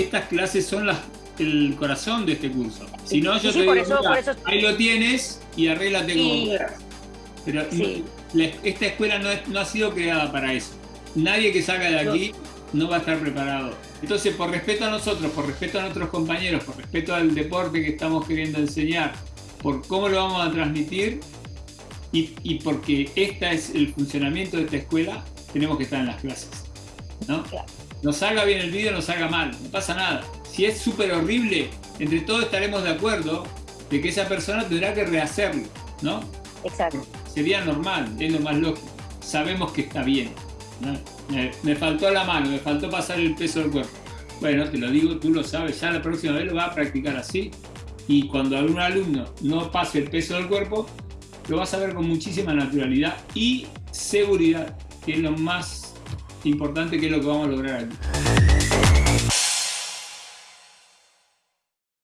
estas clases son las, el corazón de este curso. Si no, yo Sí, te digo, eso- mira, eso- ahí lo tienes y arréglate como quieras. Pero Sí. la- esta escuela no, es- no ha sido creada para eso. Nadie que salga de aquí no va a estar preparado. Entonces, por respeto a nosotros, por respeto a nuestros compañeros, por respeto al deporte que estamos queriendo enseñar, por cómo lo vamos a transmitir y, y porque este es el funcionamiento de esta escuela, tenemos que estar en las clases. ¿no? Claro. Nos salga bien el vídeo, nos salga mal, no pasa nada. Si es súper horrible, entre todos estaremos de acuerdo de que esa persona tendrá que rehacerlo, ¿no? Exacto. Sería normal, es lo más lógico. Sabemos que está bien. ¿no? Me, me faltó la mano, me faltó pasar el peso del cuerpo. Bueno, te lo digo, tú lo sabes, ya la próxima vez lo vas a practicar así. Y cuando algún alumno no pase el peso del cuerpo, lo vas a ver con muchísima naturalidad y seguridad, que es lo más importante, que es lo que vamos a lograr aquí.